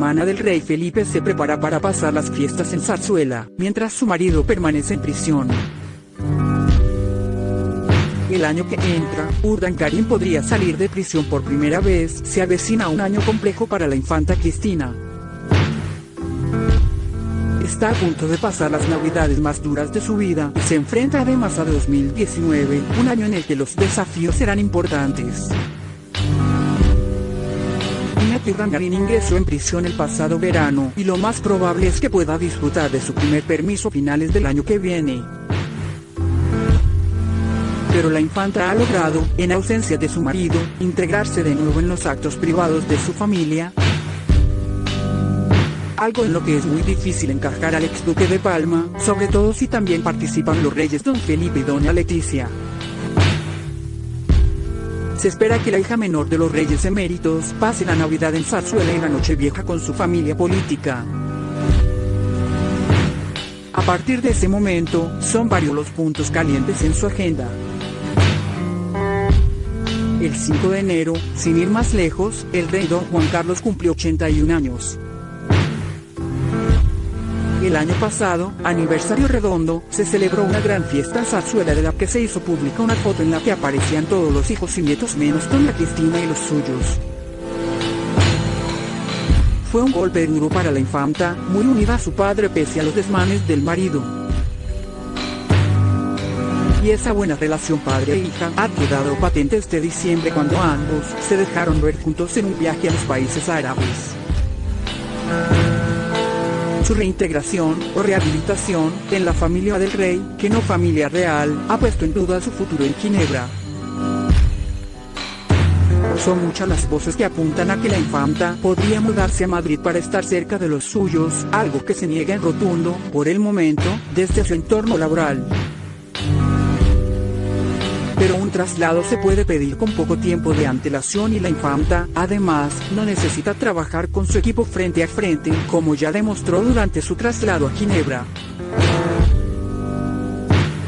hermana del rey Felipe se prepara para pasar las fiestas en Zarzuela, mientras su marido permanece en prisión. El año que entra, Urdangarín podría salir de prisión por primera vez, se avecina un año complejo para la infanta Cristina. Está a punto de pasar las navidades más duras de su vida y se enfrenta además a 2019, un año en el que los desafíos serán importantes. Iñaki Urdangarín ingresó en prisión el pasado verano y lo más probable es que pueda disfrutar de su primer permiso finales del año que viene. Pero la infanta ha logrado, en ausencia de su marido, integrarse de nuevo en los actos privados de su familia, algo en lo que es muy difícil encajar al ex duque de Palma, sobre todo si también participan los reyes don Felipe y doña Leticia. Se espera que la hija menor de los reyes eméritos pase la Navidad en Zarzuela y la Nochevieja con su familia política. A partir de ese momento, son varios los puntos calientes en su agenda. El 5 de enero, sin ir más lejos, el rey don Juan Carlos cumplió 81 años. El año pasado, aniversario redondo, se celebró una gran fiesta Zarzuela de la que se hizo pública una foto en la que aparecían todos los hijos y nietos menos doña Cristina y los suyos. Fue un golpe duro para la infanta, muy unida a su padre pese a los desmanes del marido. Y esa buena relación padre e hija ha quedado patente este diciembre cuando ambos se dejaron ver juntos en un viaje a los países árabes su reintegración o rehabilitación en la familia del rey, que no familia real, ha puesto en duda su futuro en Ginebra. Son muchas las voces que apuntan a que la infanta podría mudarse a Madrid para estar cerca de los suyos, algo que se niega en rotundo, por el momento, desde su entorno laboral pero un traslado se puede pedir con poco tiempo de antelación y la infanta, además, no necesita trabajar con su equipo frente a frente, como ya demostró durante su traslado a Ginebra.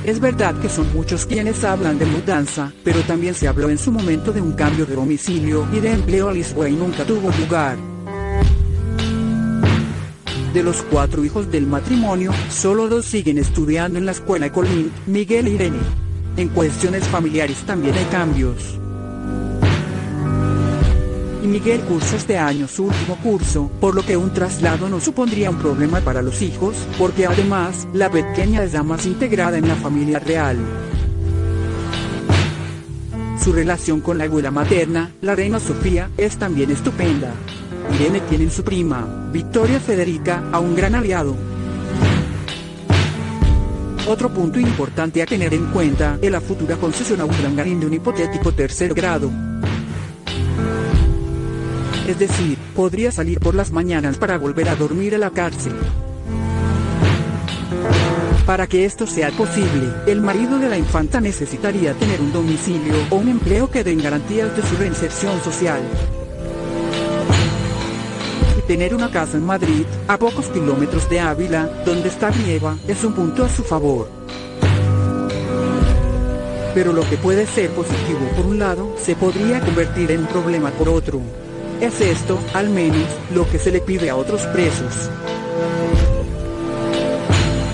Es verdad que son muchos quienes hablan de mudanza, pero también se habló en su momento de un cambio de domicilio y de empleo a Lisboa y nunca tuvo lugar. De los cuatro hijos del matrimonio, solo dos siguen estudiando en la escuela Colín, Miguel e Irene. En cuestiones familiares también hay cambios. Y Miguel cursa este año su último curso, por lo que un traslado no supondría un problema para los hijos, porque además, la pequeña es la más integrada en la familia real. Su relación con la abuela materna, la reina Sofía, es también estupenda. Irene tiene en su prima, Victoria Federica, a un gran aliado, otro punto importante a tener en cuenta es la futura concesión a Urdangarín de un hipotético tercer grado. Es decir, podría salir por las mañanas para volver a dormir a la cárcel. Para que esto sea posible, el marido de la infanta necesitaría tener un domicilio o un empleo que den garantías de su reinserción social tener una casa en Madrid, a pocos kilómetros de Ávila, donde está Brieva, es un punto a su favor. Pero lo que puede ser positivo por un lado, se podría convertir en problema por otro. Es esto, al menos, lo que se le pide a otros presos.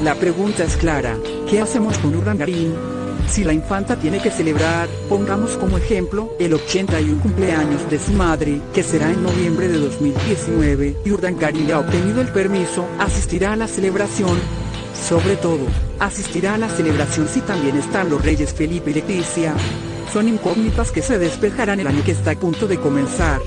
La pregunta es clara, ¿qué hacemos con Urdangarín? Si la infanta tiene que celebrar, pongamos como ejemplo, el 81 cumpleaños de su madre, que será en noviembre de 2019, y Urdangarín ha obtenido el permiso, asistirá a la celebración. Sobre todo, asistirá a la celebración si también están los reyes Felipe y Leticia. Son incógnitas que se despejarán el año que está a punto de comenzar.